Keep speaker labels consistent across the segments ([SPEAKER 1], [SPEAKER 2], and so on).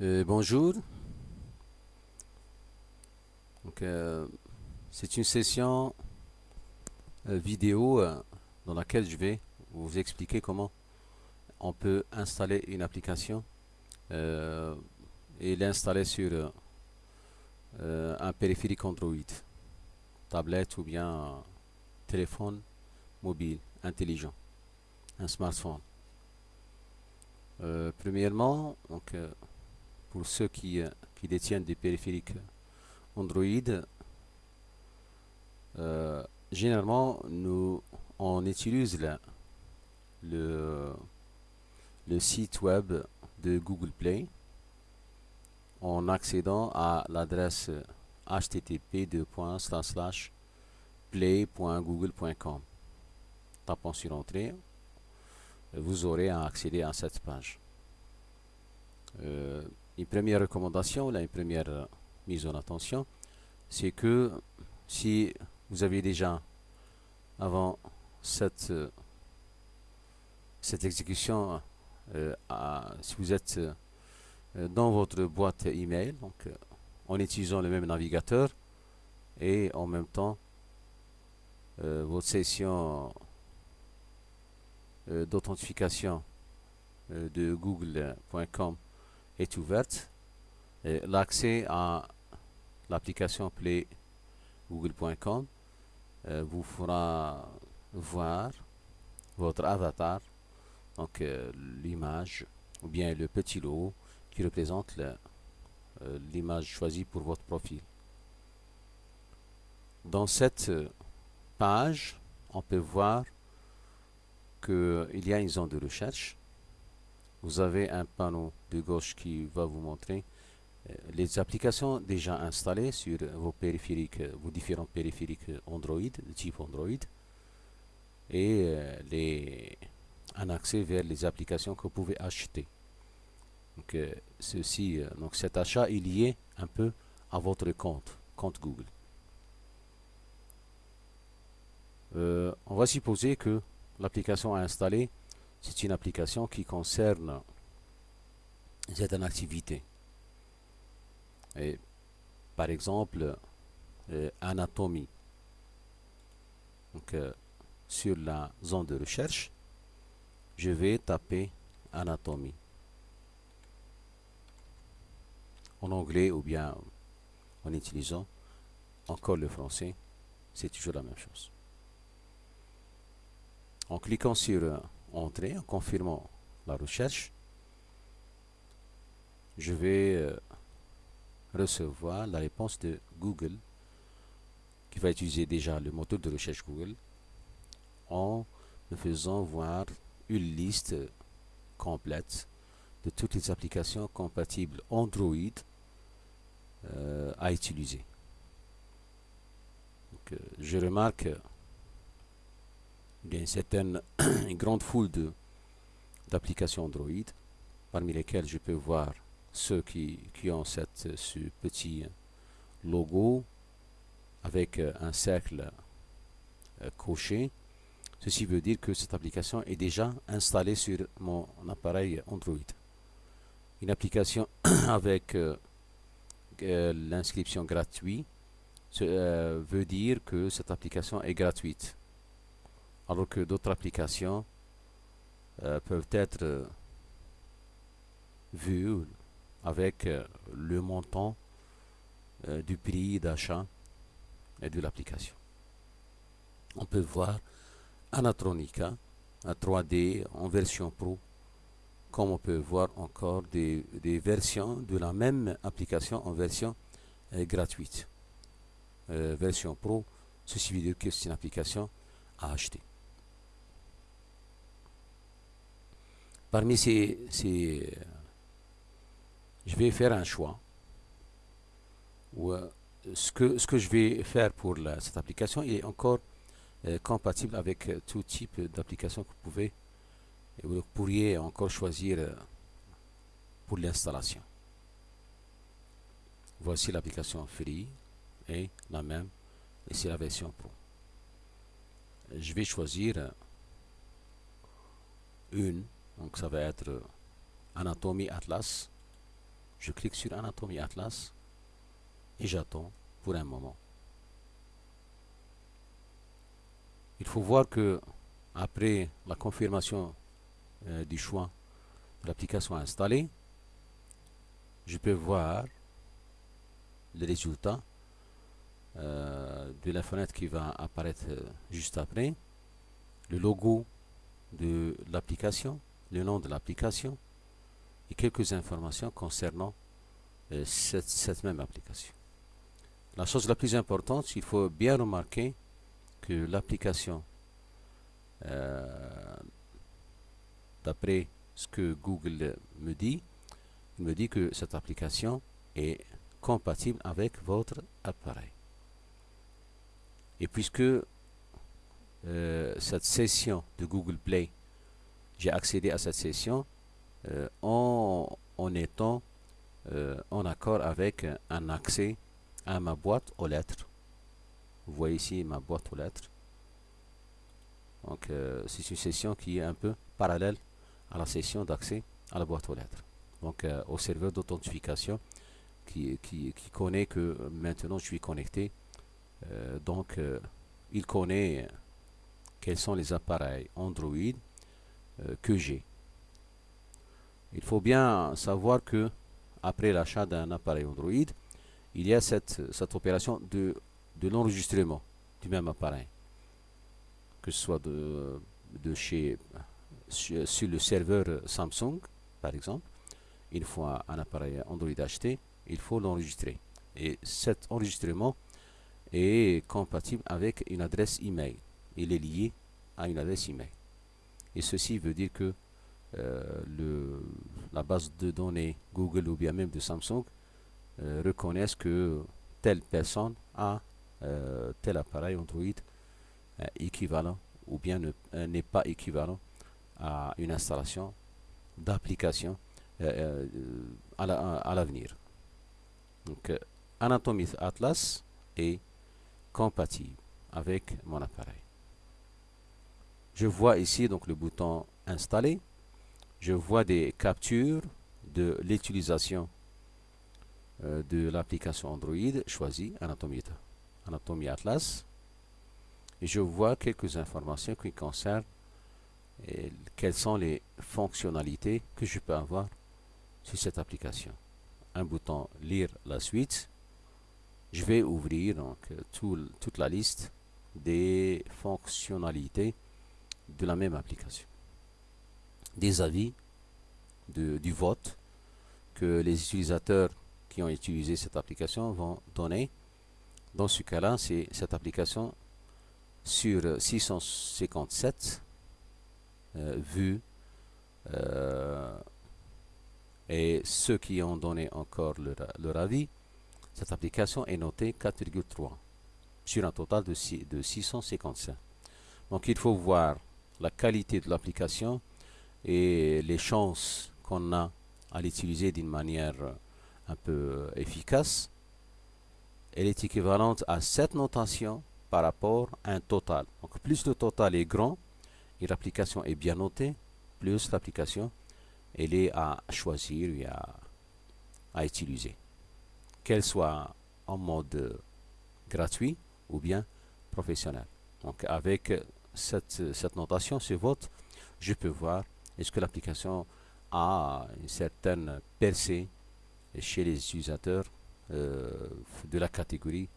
[SPEAKER 1] Euh, bonjour. Donc, euh, c'est une session euh, vidéo dans laquelle je vais vous expliquer comment on peut installer une application et l'installer sur un périphérique Android, tablette ou bien téléphone mobile intelligent, un smartphone. Premièrement, donc, pour ceux qui, euh, qui détiennent des périphériques Android, euh, généralement, nous, on utilise le, le site web de Google Play en accédant à l'adresse http play.google.com. Tapant sur Entrée, vous aurez à accéder à cette page. Euh, une première recommandation, une première euh, mise en attention, c'est que si vous avez déjà, avant cette, euh, cette exécution, euh, si vous êtes dans votre boîte email, donc en utilisant le même navigateur et en même temps votre session d'authentification de google.com est ouverte, l'accès à l'application Play google.com euh, vous fera voir votre avatar, donc euh, l'image ou bien le petit logo qui représente euh, l'image choisie pour votre profil. Dans cette page, on peut voir qu'il y a une zone de recherche. Vous avez un panneau de gauche qui va vous montrer euh, les applications déjà installées sur vos périphériques, euh, vos différents périphériques Android, de type Android, et euh, les, un accès vers les applications que vous pouvez acheter. Donc, ceci, donc cet achat est lié un peu à votre compte, compte Google. On va supposer que l'application à installer, c'est une application qui concerne certaines activités. Et, par exemple, euh, anatomie. Euh, sur la zone de recherche, je vais taper anatomie en anglais ou bien en utilisant encore le français, c'est toujours la même chose. En cliquant sur euh, Entrée, en confirmant la recherche, je vais euh, recevoir la réponse de Google qui va utiliser déjà le moteur de recherche Google en me faisant voir une liste complète de toutes les applications compatibles Android euh, à utiliser. Euh, je remarque euh, il y a une certaine une grande foule d'applications Android, parmi lesquelles je peux voir ceux qui, qui ont cette, ce petit logo avec euh, un cercle euh, coché. Ceci veut dire que cette application est déjà installée sur mon appareil Android. Une application avec euh, l'inscription gratuite veut dire que cette application est gratuite alors que d'autres applications euh, peuvent être euh, vues avec euh, le montant du prix d'achat et de l'application. On peut voir Anatronica, un 3D en version pro, comme on peut voir encore des, versions de la même application en version gratuite. Version pro, ceci veut dire que c'est une application à acheter. Parmi ces, ces, euh, je vais faire un choix. Euh, ce, que, je vais faire pour cette application est encore euh, compatible avec tout type d'application que vous pouvez et vous pourriez encore choisir pour l'installation. Voici l'application Free et la même, et c'est la version Pro. Je vais choisir une, donc ça va être euh, Anatomy Atlas. Je clique sur Anatomie Atlas et j'attends pour un moment. Il faut voir que après la confirmation euh, du choix de l'application installée, je peux voir les résultats euh, de la fenêtre qui va apparaître juste après, le logo de l'application, le nom de l'application et quelques informations concernant cette, même application. La chose la plus importante, il faut bien remarquer que l'application d'après ce que Google me dit, me dit que cette application est compatible avec votre appareil. Et puisque euh, cette session de Google Play, j'ai accédé à cette session euh, en, étant euh, en accord avec un accès à ma boîte aux lettres. Vous voyez ici ma boîte aux lettres. Donc c'est une session qui est un peu parallèle à la session d'accès à la boîte aux lettres. Donc euh, au serveur d'authentification qui, qui, connaît que maintenant je suis connecté. Euh, donc euh, il connaît quels sont les appareils Android que j'ai. Il faut bien savoir que après l'achat d'un appareil Android, il y a cette, cette opération de, de l'enregistrement du même appareil. Que ce soit de, de chez sur, le serveur Samsung, par exemple, une fois un appareil Android acheté, il faut l'enregistrer. Et cet enregistrement est compatible avec une adresse email. Il est lié à une adresse email. Et ceci veut dire que euh, le, la base de données Google ou bien même de Samsung euh, reconnaissent que telle personne a euh, tel appareil Android équivalent ou bien n'est pas équivalent à une installation d'application à l'avenir. Donc, Anatomy Atlas est compatible avec mon appareil. Je vois ici donc le bouton installer. Je vois des captures de l'utilisation de l'application Android choisie, Anatomy Atlas. Et je vois quelques informations qui concernent quelles sont les fonctionnalités que je peux avoir sur cette application. Un bouton lire la suite. Je vais ouvrir donc toute la liste des fonctionnalités de la même application. Des avis du vote que les utilisateurs qui ont utilisé cette application vont donner. Dans ce cas-là, c'est cette application sur 657 euh, vu euh, et ceux qui ont donné encore leur, avis, cette application est notée 4,3 sur un total de, 655. Donc il faut voir la qualité de l'application et les chances qu'on a à l'utiliser d'une manière un peu efficace. Elle est équivalente à cette notation par rapport à un total. Donc plus le total est grand, et l'application est bien notée, plus l'application elle est à choisir et à, utiliser. Qu'elle soit en mode gratuit ou bien professionnel. Donc avec cette, cette notation, ce vote, je peux voir est-ce que l'application a une certaine percée chez les utilisateurs euh, de la catégorie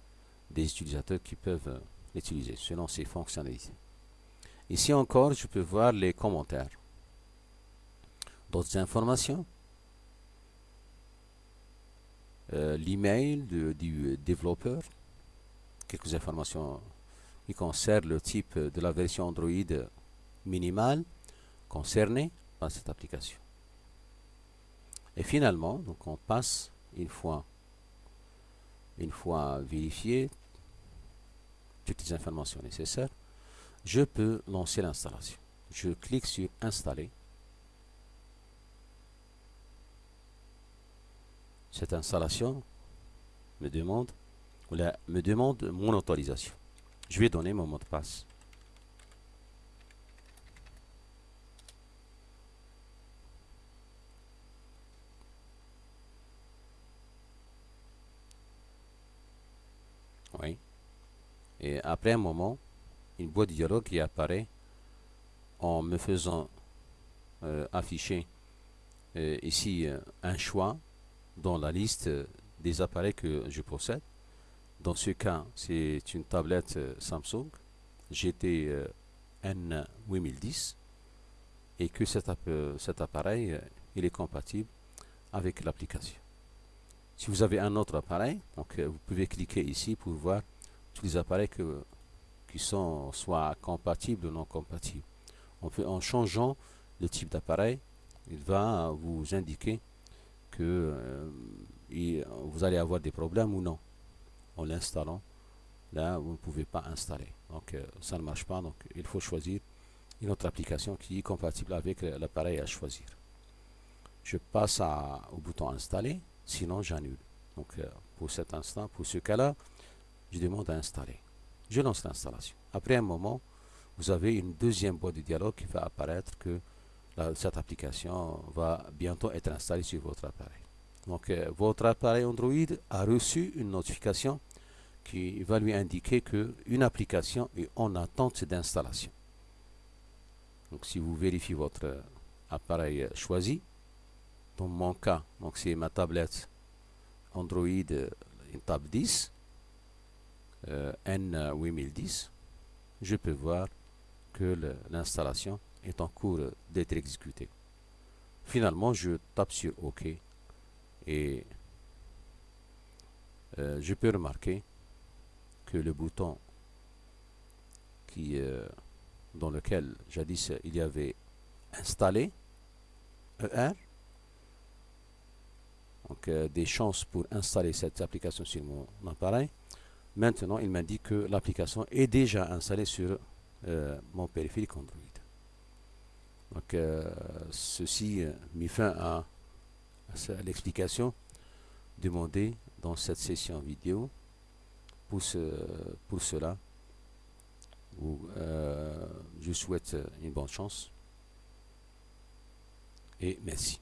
[SPEAKER 1] des utilisateurs qui peuvent l'utiliser selon ses fonctionnalités. Ici encore, je peux voir les commentaires. D'autres informations? Euh, l'email du développeur. Quelques informations qui concernent le type de la version Android minimale concernée par cette application. Et finalement, donc on passe une fois, une fois vérifié toutes les informations nécessaires, je peux lancer l'installation. Je clique sur installer. Cette installation me demande, me demande mon autorisation. Je vais donner mon mot de passe. Oui. Et après un moment, une boîte de dialogue qui apparaît en me faisant euh, afficher euh, ici euh, un choix dans la liste des appareils que je possède. Dans ce cas, c'est une tablette Samsung GT N8010 et que cet, cet appareil il est compatible avec l'application. Si vous avez un autre appareil, donc vous pouvez cliquer ici pour voir tous les appareils qui sont soit compatibles ou non compatibles. en changeant le type d'appareil, il va vous indiquer que euh, vous allez avoir des problèmes ou non en l'installant. Là, vous ne pouvez pas installer. Donc, euh, ça ne marche pas. Donc, il faut choisir une autre application qui est compatible avec l'appareil à choisir. Je passe au bouton installer, sinon j'annule. Donc, euh, pour cet instant, pour ce cas-là, je demande à installer. Je lance l'installation. Après un moment, vous avez une deuxième boîte de dialogue qui va apparaître que cette application va bientôt être installée sur votre appareil. Donc, euh, votre appareil Android a reçu une notification qui va lui indiquer qu'une application est en attente d'installation. Donc, si vous vérifiez votre appareil choisi, dans mon cas, c'est ma tablette Android, euh, une tab 10, euh, N8010, je peux voir que l'installation est en cours d'être exécutée. Finalement, je tape sur OK et euh, je peux remarquer que le bouton qui, euh, dans lequel jadis il y avait installé ER, donc des chances pour installer cette application sur mon appareil, Maintenant, il m'indique que l'application est déjà installée sur euh, mon périphérique Android. Donc, euh, ceci euh, met fin à, l'explication demandée dans cette session vidéo. Pour, pour cela, je souhaite une bonne chance et merci.